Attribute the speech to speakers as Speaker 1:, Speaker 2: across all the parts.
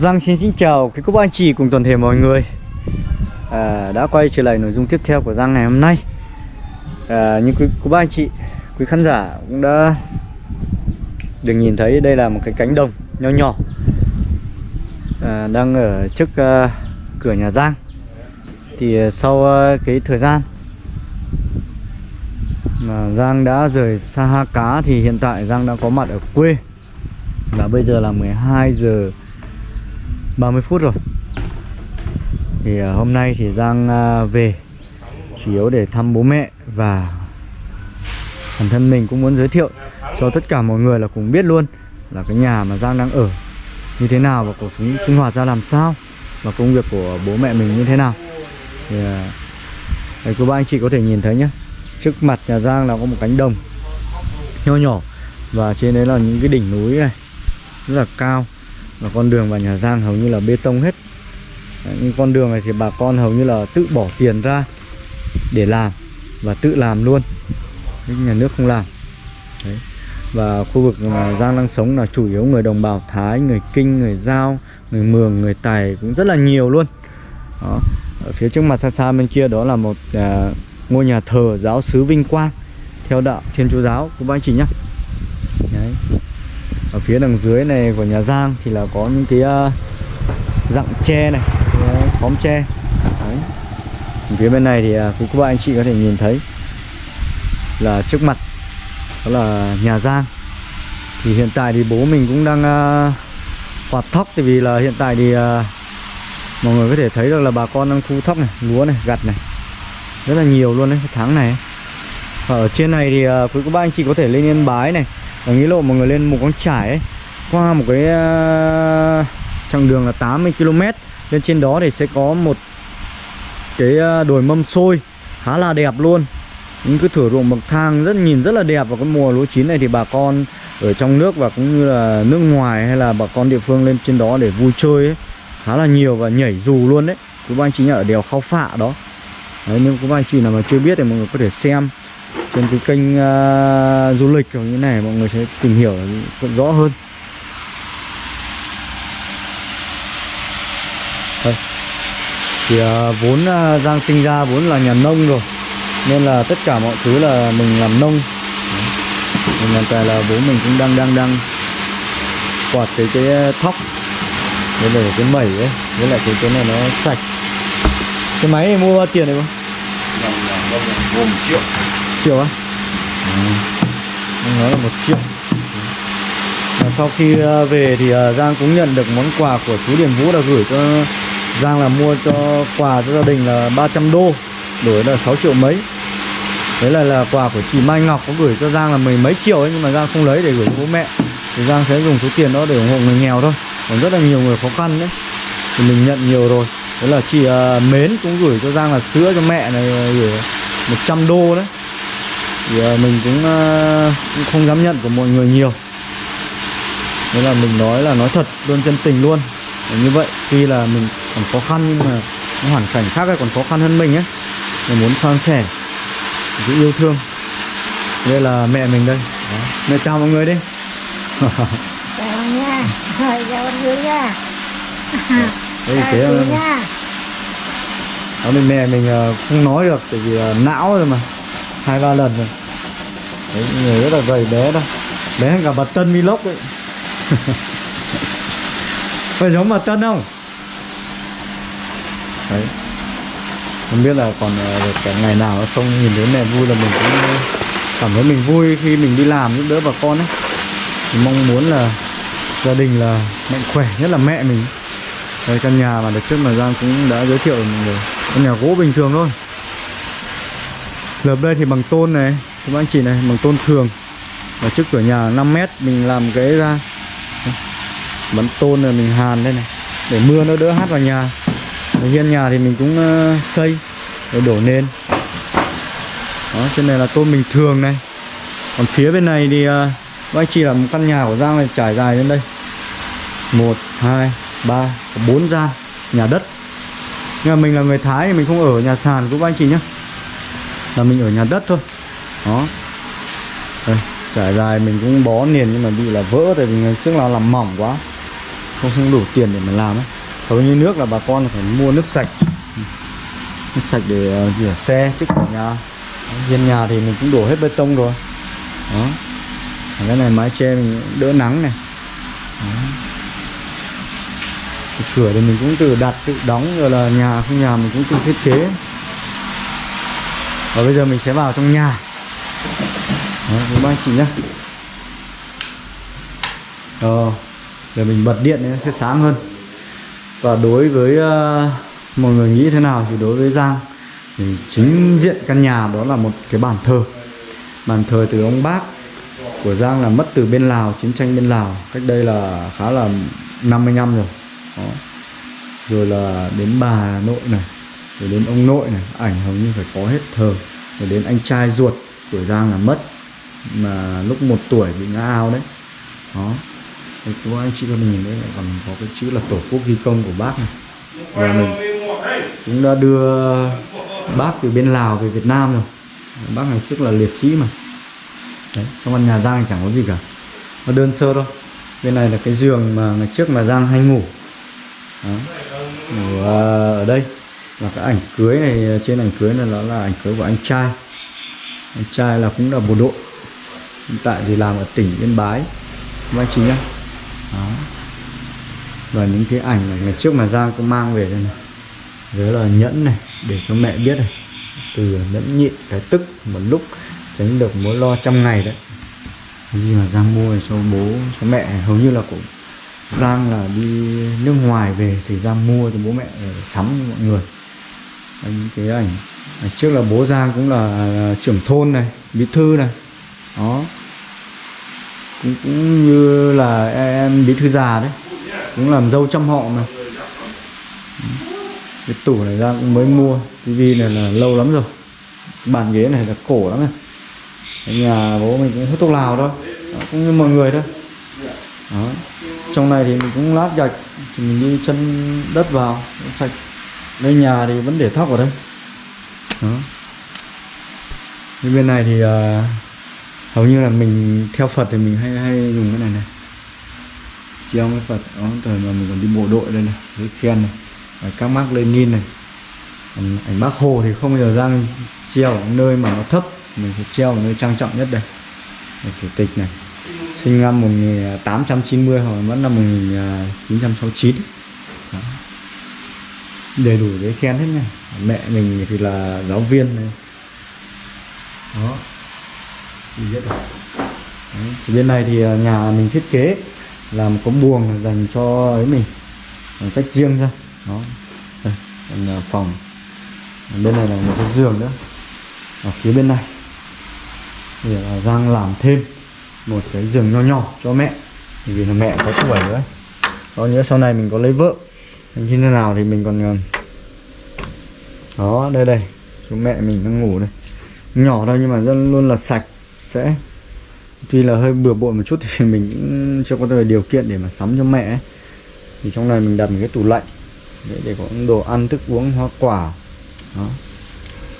Speaker 1: Giang xin xin chào quý cô bác anh chị cùng toàn thể mọi người. À, Đã quay trở lại nội dung tiếp theo của Giang ngày hôm nay. À, Như quý cô bác anh chị, quý khán giả cũng đã được nhìn thấy đây là một cái cánh đồng nho nhỏ à, Đang ở trước uh, cửa nhà Giang. Thì uh, sau uh, cái thời gian mà Giang đã rời xa Ha Cá thì hiện tại Giang đã có mặt ở quê. Và bây giờ là 12 giờ 30 phút rồi. Thì à, hôm nay thì Giang à, về Chủ yếu để thăm bố mẹ Và bản thân mình cũng muốn giới thiệu Cho tất cả mọi người là cùng biết luôn Là cái nhà mà Giang đang ở Như thế nào và cuộc sống sinh hoạt ra làm sao Và công việc của bố mẹ mình như thế nào. Thì à, uh, Đây cô ba anh chị có thể nhìn thấy nhé Trước mặt nhà Giang là có một cánh đồng Nho nhỏ Và trên đấy là những cái đỉnh núi này Rất là cao và con đường vào nhà Giang hầu như là bê tông hết. Đấy, những con đường này thì bà con hầu như là tự bỏ tiền ra để làm và tự làm luôn. Nhưng nhà nước không làm. Đấy. và khu vực mà Giang đang sống là chủ yếu người đồng bào Thái người Kinh người Giao người Mường người Tài cũng rất là nhiều luôn. Đó. ở phía trước mặt xa xa bên kia đó là một à, ngôi nhà thờ giáo sứ Vinh Quang theo đạo Thiên Chúa giáo. Của bác anh chị nhé Đấy ở phía đằng dưới này của nhà Giang thì là có những cái ờ, uh, dặng tre này khóm tre. Đấy. phía bên này thì uh, quý cô anh chị có thể nhìn thấy là trước mặt đó là nhà Giang. Thì hiện tại thì bố mình cũng đang uh, quạt thóc tại vì là hiện tại thì uh, mọi người có thể thấy được là bà con đang thu thóc này lúa này gặt này. Rất là nhiều luôn đấy tháng này. Và ở trên này thì uh, quý cô bác anh chị có thể lên yên bái này ở nghĩa lộ mọi người lên một con trải ấy qua một cái uh, chặng đường là 80 km lên trên đó thì sẽ có một cái ờ, đồi mâm xôi khá là đẹp luôn. Những cái thửa ruộng bậc thang rất nhìn rất là đẹp vào cái mùa lúa chín này thì bà con ở trong nước và cũng như là nước ngoài hay là bà con địa phương lên trên đó để vui chơi ấy, khá là nhiều và nhảy dù luôn đấy. Quý ba anh chị ở đèo khao phạ đó. Đấy nhưng ba anh chị nào mà chưa biết thì mọi người có thể xem trên cái kênh uh, du lịch kiểu như này mọi người sẽ tìm hiểu rõ hơn. Đây. thì uh, vốn uh, Giang sinh ra vốn là nhà nông rồi nên là tất cả mọi thứ là mình làm nông. Mình hiện tại là bố mình cũng đang đang đang quạt cái cái thóc với lại cái mẩy ấy với lại cái cái này nó sạch. Cái máy này mua bao tiền này không?
Speaker 2: Vâng, vâng, vâng, mua một triệu
Speaker 1: triệu á. Ờ. À? anh nói là một triệu và sau khi ờ, về thì ờ, Giang cũng nhận được món quà của chú Điền Vũ đã gửi cho Giang là mua cho quà cho gia đình là 300 đô đổi là 6 triệu mấy. Đấy là là quà của chị Mai Ngọc có gửi cho Giang là mười mấy triệu ấy nhưng mà Giang không lấy để gửi cho bố mẹ. Thì Giang sẽ dùng số tiền đó để ủng hộ người nghèo thôi. Còn rất là nhiều người khó khăn đấy. Thì mình nhận nhiều rồi. Đấy là chị uh, Mến cũng gửi cho Giang là sữa cho mẹ này gửi 100 đô đấy thì uh, mình cũng, uh, cũng không dám nhận của mọi người nhiều. Nên là mình nói là nói thật luôn chân tình luôn. Và như vậy tuy là mình còn khó khăn nhưng mà hoàn cảnh khác ấy còn khó khăn hơn mình ấy. Mình muốn san sẻ sự yêu thương. Đây là mẹ mình đây. Đó. mẹ chào mọi người đi.
Speaker 3: Chào nha chào mọi người nha
Speaker 1: đây thế
Speaker 3: nha.
Speaker 1: Đó mình mẹ mình uh, không nói được tại vì não rồi mà. Hai ba lần rồi đấy người rất là gầy bé đó, bé hơn cả bà Tân Vlog ấy. Phải giống bà Tân không? Đấy. Không biết là còn ờ, được cả ngày nào không nhìn thấy mẹ vui là mình cũng ờ, cảm thấy mình vui khi mình đi làm giúp đỡ bà con ấy. Mình mong muốn là gia đình là mạnh khỏe nhất là mẹ mình. Đây căn nhà mà được trước mà Giang cũng đã giới thiệu mọi người. Căn nhà gỗ bình thường thôi. Lợp đây thì bằng tôn này các anh chị này bằng tôn thường. Và trước cửa nhà 5 mét mình làm cái ra. Bắn tôn rồi mình hàn đây này để mưa nó đỡ hát vào nhà. Ở hiên nhà thì mình cũng ờ, xây rồi đổ nền. Đó trên này là tôn bình thường này. Còn phía bên này thì uh, anh chị là một căn nhà của Giang này trải dài lên đây. Một hai ba bốn gian nhà đất. Nhưng mà mình là người Thái thì mình không ở nhà sàn của anh chị nhé. Là mình ở nhà đất thôi đó. Đây, trải dài mình cũng bó liền nhưng mà bị là vỡ tại vì ngày trước là làm mỏng quá. Không không đủ tiền để mà làm ấy. Hầu như nước là bà con phải mua nước sạch. Nước sạch để uh, rửa xe trước cửa nhà. Hiên nhà thì mình cũng đổ hết bê tông rồi. Đó. Cái này mái che mình đỡ nắng này. Đó. Cái cửa thì mình cũng tự đặt tự đóng rồi là nhà không nhà mình cũng tự thiết kế. Và bây giờ mình sẽ vào trong nhà đó, với ba anh chị nhá. Ờ để mình bật điện nó sẽ sáng hơn. Và đối với uh, mọi người nghĩ thế nào thì đối với Giang thì chính diện căn nhà đó là một cái bàn thờ. Bàn thờ từ ông bác của Giang là mất từ bên Lào chiến tranh bên Lào cách đây là khá là 50 năm rồi. Đó. rồi là đến bà nội này rồi đến ông nội này ảnh hầu như phải có hết thờ. Rồi đến anh trai ruột của Giang là mất mà lúc một tuổi bị ngã ao đấy. Đó. Thì chú anh chị con nhìn đấy còn có cái chữ là tổ quốc ghi công của bác này. Và mình cũng đã đưa bác từ bên Lào về Việt Nam rồi. Bác này trước là liệt sĩ mà. Đấy, trong căn nhà Giang chẳng có gì cả. Nó đơn sơ thôi. Bên này là cái giường mà ngày trước mà Giang hay ngủ. Đó. ngủ ờ, ở đây. Và cái ảnh cưới này, trên ảnh cưới này nó là ảnh cưới của anh trai. Anh trai là cũng là bộ đội hiện tại thì làm ở tỉnh Yên Bái. Các anh chị nhá. Đó. Và những cái ảnh này ngày trước mà Giang cũng mang về đây này. Rồi là nhẫn này, để cho mẹ biết này. Từ nhẫn nhịn, cái tức, một lúc, tránh được mối lo trăm ngày đấy. Cái gì mà Giang mua cho bố, cho mẹ, hầu như là cũng Giang là đi nước ngoài về thì Giang mua cho bố mẹ sắm cho mọi người. Những cái ảnh trước là bố Giang cũng là à, trưởng thôn này, bí thư này đó. Cũng, cũng như là em bí thư già đấy. Cũng làm dâu trăm họ mà. Cái tủ này ra cũng mới mua. Tivi này là lâu lắm rồi. Bàn ghế này là cổ lắm này. Ở nhà bố mình cũng hút thuốc lào thôi. Đó, cũng như mọi người thôi. Đó. trong này thì mình cũng lát gạch. Thì mình đi chân đất vào sạch. Đây nhà thì vẫn để thóc ở đây. Đó. Bên này thì uh, hầu như là mình theo Phật thì mình hay hay dùng cái này này. Treo cái Phật đó thời mà mình còn đi bộ đội đây này với khen này và các mác Lenin này. Còn ảnh bác Hồ thì không bao giờ ra treo ở nơi mà nó thấp mình phải treo ở nơi trang trọng nhất đây. Đây, chủ tịch này. Sinh năm 1890 à, hoặc vẫn năm 1969 à, Đó. đầy đủ giấy khen hết nha. Mẹ mình thì là giáo viên này. Đó biết rồi. Đấy. thì bên này thì ờ, nhà mình thiết kế làm có buồng dành cho ấy mình một cách riêng ra. Đó. Đây, còn ờ, phòng. Bên này là một cái giường nữa. Ở phía bên này. Thì là Giang làm thêm một cái giường nho nhỏ cho mẹ. Vì là mẹ có tuổi nữa có nhớ sau này mình có lấy vợ. Như thế nào thì mình còn đó đây đây. Chú mẹ mình đang ngủ đây. Nhỏ thôi nhưng mà rất luôn là sạch sẽ. Tuy là hơi bừa bộn một chút thì mình cũng chưa có điều kiện để mà sắm cho mẹ ấy. thì trong này mình đặt một cái tủ lạnh để, để có đồ ăn thức uống hoa quả. Đó.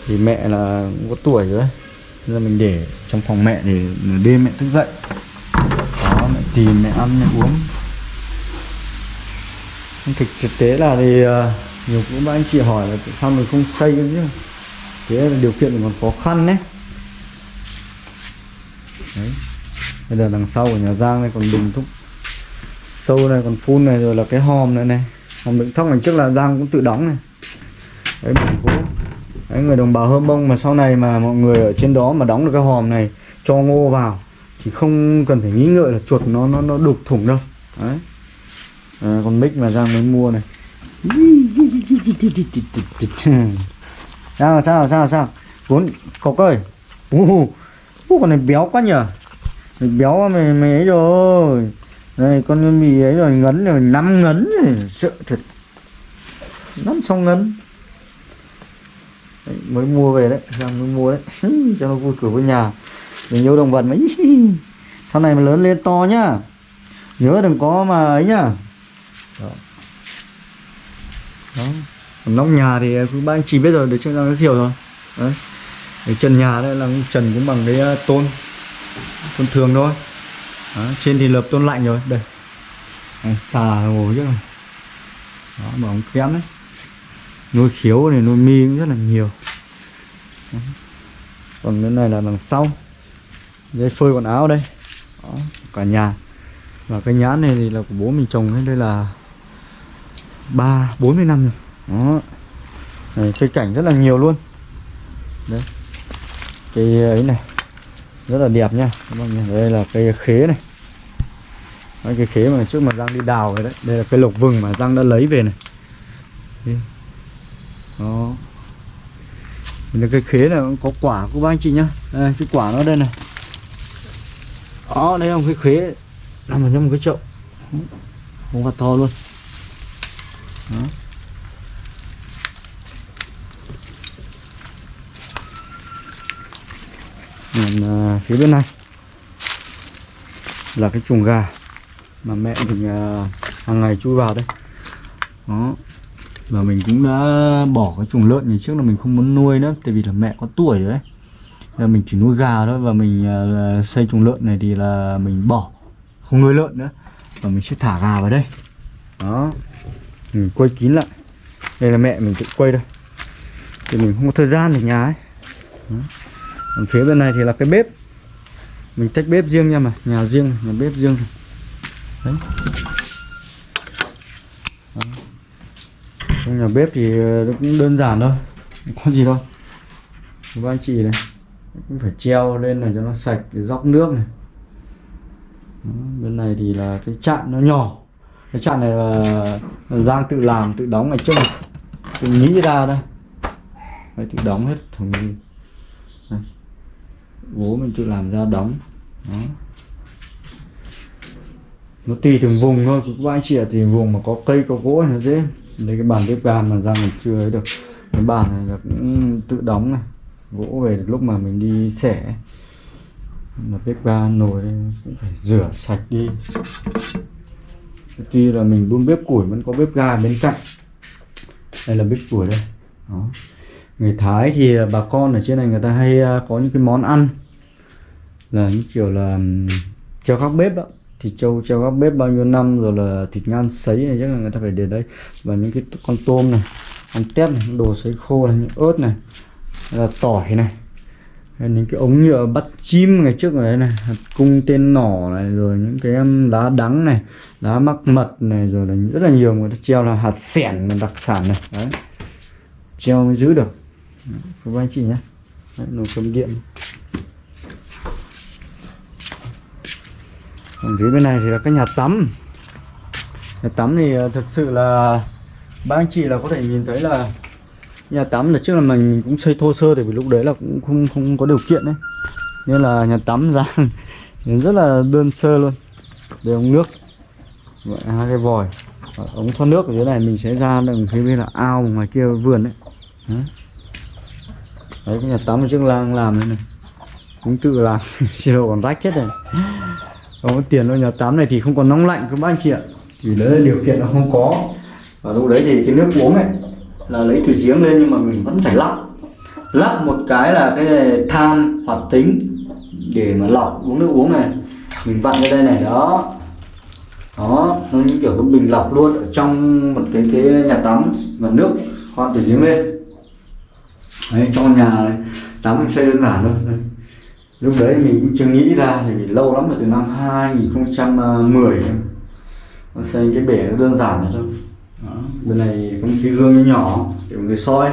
Speaker 1: Thì mẹ là cũng có tuổi rồi nên là mình để trong phòng mẹ để nửa đêm mẹ thức dậy. Đó mẹ tìm mẹ ăn mẹ uống. Thực thực tế là thì ờ, nhiều cũng các anh chị hỏi là tại sao mình không xây chứ thế là điều kiện còn khó khăn đấy đấy. Bây giờ đằng sau của nhà Giang này còn bình thuốc sâu này còn phun này rồi là cái hòm này này. Hòm đựng thóc này trước là Giang cũng tự đóng này. Đấy bình cố đấy, người đồng bào hơm bông mà sau này mà mọi người ở trên đó mà đóng được cái hòm này cho ngô vào thì không cần phải nghĩ ngợi là chuột nó nó nó đục thủng đâu. Đấy. À, còn mic mà Giang mới mua này. Sao sao sao sao? Cuốn cọc ơi. Uh, Ủa, con này béo quá nhở mày béo mày mày ấy rồi. Đây con mì ấy rồi ngấn rồi năm ngấn rồi sợ thật. Năm xong ngấn. Đấy, mới mua về đấy ra mới mua đấy. Cho nó vui cửa với nhà. Mình yêu động vật mấy sau này mà lớn lên to nhá. Nhớ đừng có mà ấy nhá. Đó, đó. nóc nhà thì cứ ba anh chỉ biết rồi để cho nó hiểu rồi. Đấy cái trần nhà đây là trần cũng bằng cái ờ, tôn tôn thường thôi. Đó, trên thì lợp tôn lạnh rồi đây. Xà ngồi chứ là, đó mà ống kém đấy. Nuôi khiếu này nuôi mi cũng rất là nhiều. Đó. còn cái này là đằng sau. Dây phơi quần áo đây. Đó, cả nhà. Và cái nhãn này thì là của bố mình trồng đấy đây là ba bốn mươi năm rồi. Đó. Này, cây cảnh rất là nhiều luôn. Đấy cây ờ, ấy này rất là đẹp nha các bạn nhìn đây là cây khế này. Đấy, cây khế mà trước mà Giang đi đào rồi đấy. Đây là cây lộc vừng mà Giang đã lấy về này. Đây. đó. Đây cây khế này cũng có quả của bác anh chị nhá. Đây cái quả nó đây này. Đó đây là một cái khế nằm ở trong một cái chậu. Không hạt to luôn. Đó. Còn à, phía bên này. Là cái chuồng gà mà mẹ mình à, hàng ngày chui vào đây. Đó. Và mình cũng đã bỏ cái chuồng lợn ngày trước là mình không muốn nuôi nữa, tại vì là mẹ có tuổi rồi đấy là mình chỉ nuôi gà thôi và mình à, xây chuồng lợn này thì là mình bỏ, không nuôi lợn nữa. Và mình sẽ thả gà vào đây. Đó. Mình quay kín lại. Đây là mẹ mình tự quay đây thì mình không có thời gian ở nhà ấy. Đó còn phía bên này thì là cái bếp. Mình tách bếp riêng nha mà nhà riêng nhà bếp riêng. Đấy. Đó. trong nhà bếp thì ờ, nó cũng đơn giản thôi không có gì đâu. Các anh chị này cũng phải treo lên này cho nó sạch để dốc nước này. Đó, bên này thì là cái chạn nó nhỏ. Cái chạn này là Giang tự làm tự đóng ngày trước tự nghĩ ra đây. Tự đóng hết thằng này bố mình tự làm ra đóng. Đó. Nó tùy từng vùng thôi các anh chị ạ thì vùng mà có cây, có gỗ này nó dễ lấy cái bàn bếp ga mà ra mình chưa ấy được. Cái bàn này là cũng tự đóng này. Gỗ về lúc mà mình đi xẻ. Là bếp ga nồi đây cũng phải rửa sạch đi. Tuy là mình đun bếp củi vẫn có bếp ga bên cạnh. Đây là bếp củi đây. Đó người Thái thì à, bà con ở trên này người ta hay à, có những cái món ăn là những kiểu là treo các bếp đó. Thịt trâu treo các bếp bao nhiêu năm rồi là thịt ngan sấy này, chắc là người ta phải để đây. Và những cái con tôm này, con tép này, đồ sấy khô này, những ớt này, là tỏi này. Hay những cái ống nhựa bắt chim ngày trước ở này, hạt cung tên nỏ này, rồi những cái lá đắng này, lá mắc mật này, rồi là rất là nhiều người ta treo là hạt sẻn đặc sản này. Đấy. Treo mới giữ được. Đấy, các anh chị nhé. Đấy, nồi cơm điện. Còn phía bên này thì là cái nhà tắm. Nhà tắm thì ờ, thật sự là ba anh chị là có thể nhìn thấy là nhà tắm là trước là mình cũng xây thô sơ thì vì lúc đấy là cũng không không có điều kiện đấy. Nên là nhà tắm ra rất là đơn sơ luôn. Để ống nước. Vậy, hai cái vòi. Ống thoát nước ở dưới này mình sẽ ra đằng phía bên là ao ngoài kia vườn đấy. Đấy, đấy, cái nhà tắm ở trước lang làm đây này. Cũng tự làm, chế độ còn rách hết này. không có tiền đâu, nhà tắm này thì không còn nóng lạnh, các bác anh chị ạ. Vì đấy là điều kiện nó không có. Và lúc đấy thì cái nước uống này là lấy từ giếng lên nhưng mà mình vẫn phải lắp. Lắp một cái là cái này than hoạt tính để mà lọc uống nước uống này. Mình vặn ra đây này, đó. Đó, nó như kiểu cái bình lọc luôn ở trong một cái cái nhà tắm và nước khoan từ giếng lên đấy, trong nhà này tắm mình xây đơn giản thôi. Đấy. lúc đấy mình cũng chưa nghĩ ra, thì mình lâu lắm rồi, từ năm 2010 nó xây cái bể nó đơn giản này thôi. Đó. bên này có một cái gương nhỏ để mọi người soi.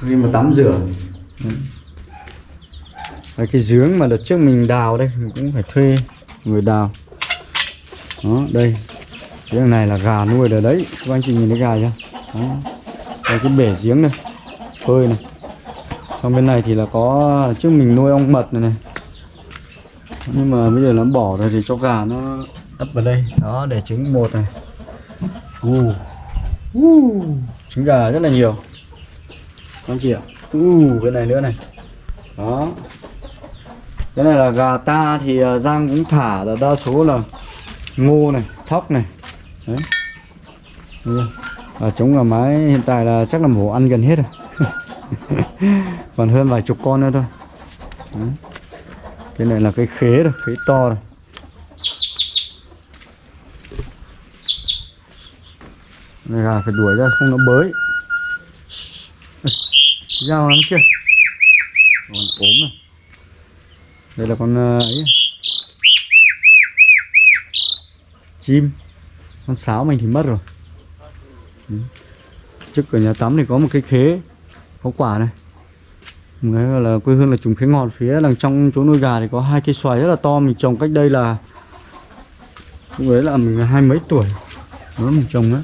Speaker 1: Sau khi mà tắm rửa. Đấy. Cái giếng mà đợt trước mình đào đây, mình cũng phải thuê người đào. Đó, đây. Cái này là gà nuôi ở đấy. Các anh chị nhìn thấy gà chưa? Đó. đây, cái bể giếng này phơi này. Xong bên này thì là có trước mình nuôi ong mật này này. Nhưng mà bây giờ nó bỏ rồi thì cho gà nó ấp vào đây. Đó để trứng một này. Uh. Uh. trứng gà rất là nhiều. Anh chị ạ. Uh, cái này nữa này. Đó. Cái này là gà ta thì à, Giang cũng thả là đa số là ngô này thóc này. Đấy. Và trống gà mái hiện tại là chắc là mổ ăn gần hết rồi còn hơn vài chục con nữa thôi. Đấy. cái này là cái khế rồi khế to rồi Này gà phải đuổi ra, không nó bới. Dao lắm kia Còn ốm này Đây là con ờ, ấy. Chim. Con sáo mình thì mất rồi. Trước cửa nhà tắm thì có một cái khế. Có quả này. Đấy cái gọi là quê hương là trùng khế ngọt phía đằng trong chỗ nuôi gà thì có hai cây xoài rất là to. Mình trồng cách đây là, lúc đấy là mình hai mấy tuổi. Đó mình trồng á.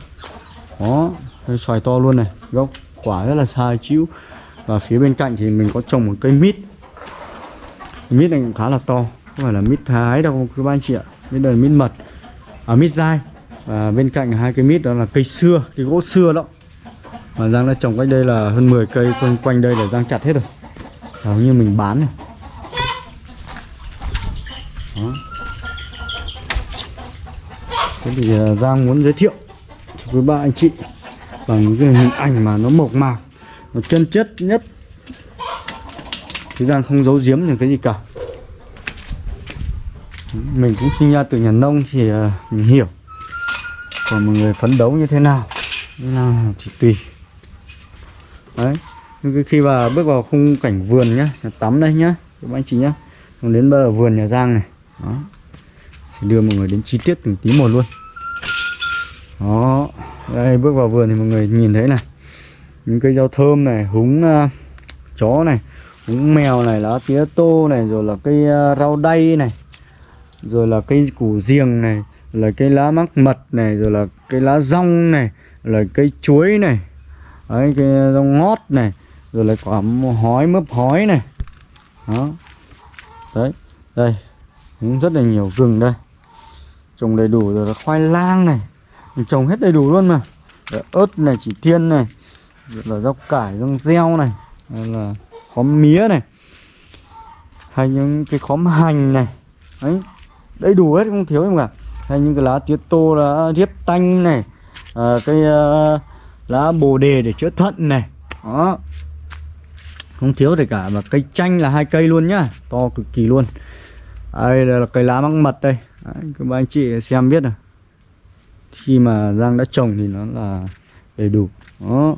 Speaker 1: Đó, cây xoài to luôn này. Gốc quả rất là sai chịu và phía bên cạnh thì mình có trồng một cây mít. Cây mít này cũng khá là to. Không phải là mít thái đâu, các anh chị ạ. Mít đây là mít mật. À mít dai. Và bên cạnh hai cây mít đó là cây xưa, cây gỗ xưa đó mà Giang đã trồng cách đây là hơn 10 cây, quanh quanh đây là Giang chặt hết rồi. Hầu như mình bán này Đó. Thế thì à, Giang muốn giới thiệu cho quý ba anh chị bằng cái hình ảnh mà nó mộc mạc, nó chân chất nhất. Chứ Giang không giấu giếm những cái gì cả. Mình cũng sinh ra từ nhà nông thì à, mình hiểu. Còn mọi người phấn đấu như thế nào như nào thì tùy đấy. Khi mà bước vào khung cảnh vườn nhá nhà tắm đây nhá các anh chị nhá. Còn đến bây giờ vườn nhà giang này. Đó. Sẽ đưa mọi người đến chi tiết từng tí một luôn. Đó. Đây bước vào vườn thì mọi người nhìn thấy này. Những cây rau thơm này húng uh, chó này húng mèo này lá tía tô này rồi là cây uh, rau đay này rồi là cây củ giềng này là cây lá mắc mật này rồi là cây lá rong này là cây chuối này đấy cái rau ngót này rồi lại quả hói mướp hói này. Đó. Đấy đây cũng rất là nhiều rừng đây. Trồng đầy đủ rồi là khoai lang này. Mình trồng hết đầy đủ luôn mà. Rồi ớt này chỉ thiên này. Rồi là rau cải rau reo này. Rồi là khóm mía này. Hay những cái khóm hành này. Đấy đầy đủ hết không thiếu gì cả. Hay những cái lá tía tô lá riếp tanh này. À, cái uh, lá bồ đề để chữa thận này. Đó. Không thiếu gì cả và cây chanh là hai cây luôn nhá. To cực kỳ luôn. Đây là cây lá măng mật đây. Đấy, các bạn anh chị xem biết rồi khi mà Giang đã trồng thì nó là đầy đủ. Đó.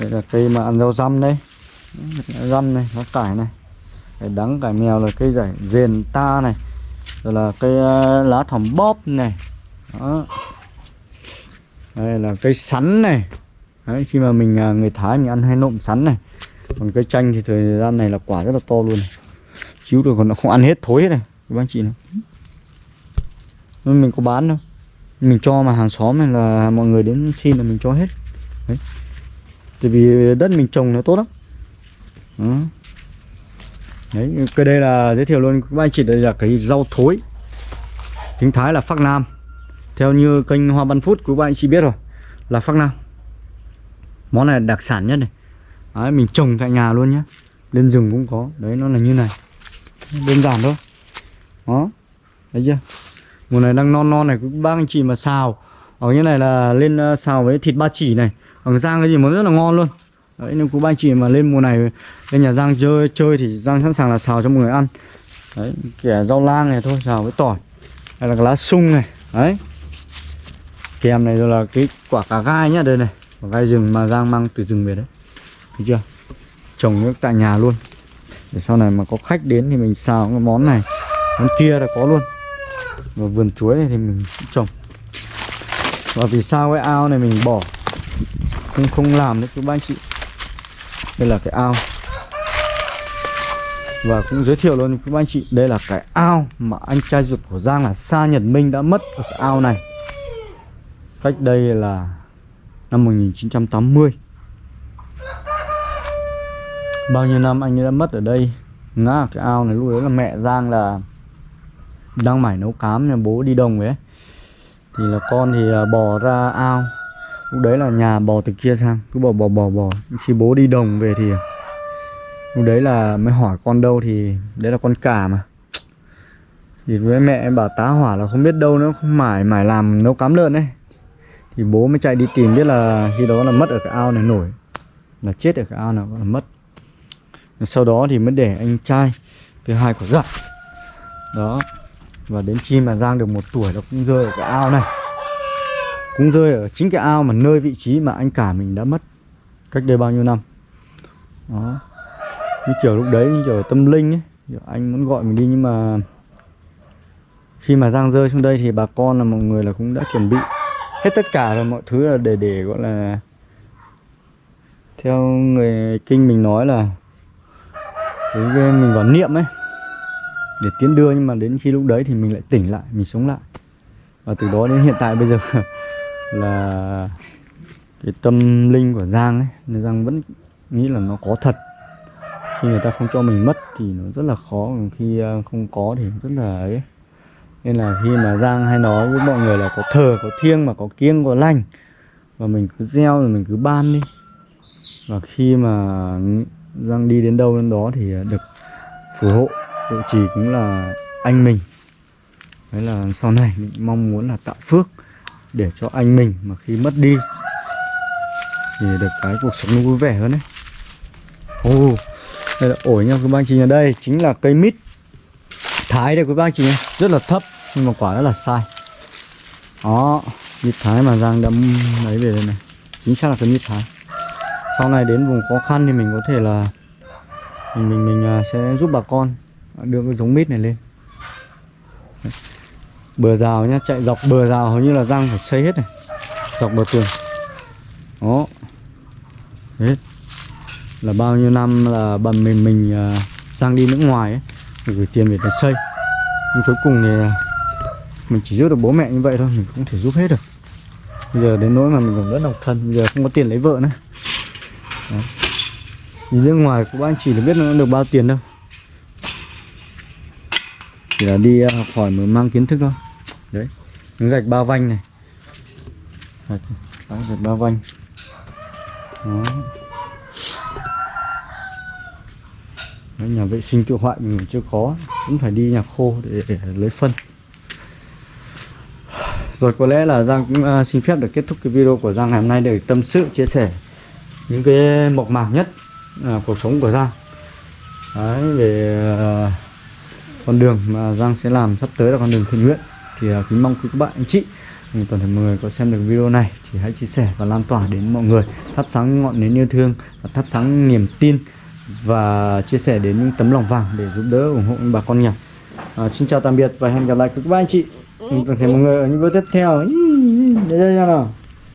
Speaker 1: Đây là cây mà ăn rau răm đây. Răm này nó cải này. Cái đắng cải mèo là cây giải dền ta này. Rồi là cây ờ, lá thỏm bóp này. Đó đây là cây sắn này. Đấy, khi mà mình à, người Thái mình ăn hay nộm sắn này. Còn cây chanh thì thời gian này là quả rất là to luôn chiếu được còn nó không ăn hết thối hết này các anh chị này mình có bán đâu. Mình cho mà hàng xóm này là mọi người đến xin là mình cho hết. Đấy. Tại vì đất mình trồng nó tốt lắm. Đó. đấy cái đây là giới thiệu luôn các anh chị đây là cái rau thối. Tiếng thái là phác nam theo như kênh hoa văn phút của các anh chị biết rồi là phác nam. Món này là đặc sản nhất này. Đấy, mình trồng tại nhà luôn nhé Lên rừng cũng có. Đấy nó là như này. Đơn giản thôi. Đó. Thấy chưa? Mùa này đang non non này Các bác anh chị mà xào. Ở như này là lên ờ, xào với thịt ba chỉ này. Ở Giang cái gì món rất là ngon luôn. Đấy nên các bác anh chị mà lên mùa này Lên nhà Giang chơi chơi thì Giang sẵn sàng là xào cho mọi người ăn. Đấy kẻ rau lang này thôi xào với tỏi. Hay là lá sung này. Đấy. Kèm này rồi là cái quả cà gai nhá, Đây này. Quả gai rừng mà Giang mang từ rừng về đấy. Thấy chưa? Trồng nước tại nhà luôn. Để sau này mà có khách đến thì mình xào cái món này. Món kia là có luôn. Và vườn chuối này thì mình cũng trồng. Và vì sao cái ao này mình bỏ? Không không làm đấy chú ba anh chị. Đây là cái ao. Và cũng giới thiệu luôn các anh chị, Đây là cái ao mà anh trai ruột của Giang là Sa Nhật Minh đã mất ở cái ao này. Cách đây là năm 1980 Bao nhiêu năm anh ấy đã mất ở đây, Ngã cái ao này lúc đấy là mẹ Giang là Đang mải nấu cám nhà bố đi đồng ấy. Thì là con thì à, bò ra ao. Lúc đấy là nhà bò từ kia sang, Cứ bò bò bò bò. Khi bố đi đồng về thì Lúc đấy là mới hỏi con đâu thì Đấy là con cả mà. Thì với mẹ em bảo tá hỏa là không biết đâu nữa, Không mải mải làm nấu cám lợn ấy. Thì bố mới chạy đi tìm biết là Khi đó là mất ở cái ao này nổi. Là chết ở cái ao nào là mất. Sau đó thì mới để anh trai thứ hai của dặn đó. Và đến khi mà Giang được một tuổi nó cũng rơi ở cái ao này. Cũng rơi ở chính cái ao mà nơi vị trí mà anh cả mình đã mất cách đây bao nhiêu năm. Đó. Như kiểu lúc đấy, như kiểu tâm linh ấy. Kiểu anh muốn gọi mình đi nhưng mà khi mà Giang rơi xuống đây thì bà con là mọi người là cũng đã chuẩn bị hết tất cả rồi, mọi thứ là để để gọi là theo người kinh mình nói là cái cái mình vào niệm ấy, để tiến đưa nhưng mà đến khi lúc đấy thì mình lại tỉnh lại, mình sống lại. Và từ đó đến hiện tại bây giờ là cái tâm linh của Giang ấy, nên Giang vẫn nghĩ là nó có thật. Khi người ta không cho mình mất thì nó rất là khó, còn khi à, không có thì rất là ấy nên là khi mà Giang hay nói với mọi người là có thờ, có thiêng mà có kiêng, có lành, và mình cứ gieo rồi mình cứ ban đi. Và khi mà Giang đi đến đâu đến đó thì được phù hộ hộ trì cũng là anh mình. Đấy là sau này mình mong muốn là tạo phước để cho anh mình mà khi mất đi thì được cái cuộc sống nó vui vẻ hơn đấy. Ồ, đây là ổi nha các bạn anh chị ở đây, chính là cây mít thái đây quý ba chị nhé. Rất là thấp nhưng mà quả rất là sai. Đó mít thái mà giang đâm lấy về đây này. Chính xác là cái mít thái. Sau này đến vùng khó khăn thì mình có thể là mình mình mình à, sẽ giúp bà con đưa cái giống mít này lên. Bờ rào nhá chạy dọc bờ rào hầu như là giang phải xây hết này. Dọc bờ tường. Đó. Hết là bao nhiêu năm là bần mình mình à, giang đi nước ngoài ấy gửi tiền về để xây. Nhưng cuối cùng thì à, mình chỉ giúp được bố mẹ như vậy thôi mình không thể giúp hết được. Bây giờ đến nỗi mà mình còn rất độc thân bây giờ không có tiền lấy vợ nữa. Đó. Đi nước ngoài của anh chỉ được biết nó được bao tiền đâu. Chỉ là đi à, học hỏi mới mang kiến thức thôi. Đấy Miếng gạch ba vanh này. Gạch, gạch ba vanh. Đó Đấy, nhà vệ sinh tự hoại mình chưa có Cũng phải đi nhà khô để, để lấy phân. Rồi có lẽ là Giang cũng uh, xin phép được kết thúc cái video của Giang ngày hôm nay để tâm sự chia sẻ những cái mộc mạc nhất uh, cuộc sống của Giang. Đấy, về uh, à, con đường mà Giang sẽ làm sắp tới là con đường thiện nguyện. Thì uh, kính mong quý các bạn anh chị toàn thể mọi người có xem được video này thì hãy chia sẻ và lan tỏa đến mọi người. Thắp sáng ngọn nến yêu thương và thắp sáng niềm tin và chia sẻ đến những tấm lòng vàng để giúp đỡ ủng hộ bà con nghèo à, xin chào tạm biệt và hẹn gặp lại các bạn anh chị toàn thể mọi người ở những video tiếp theo đây ra nào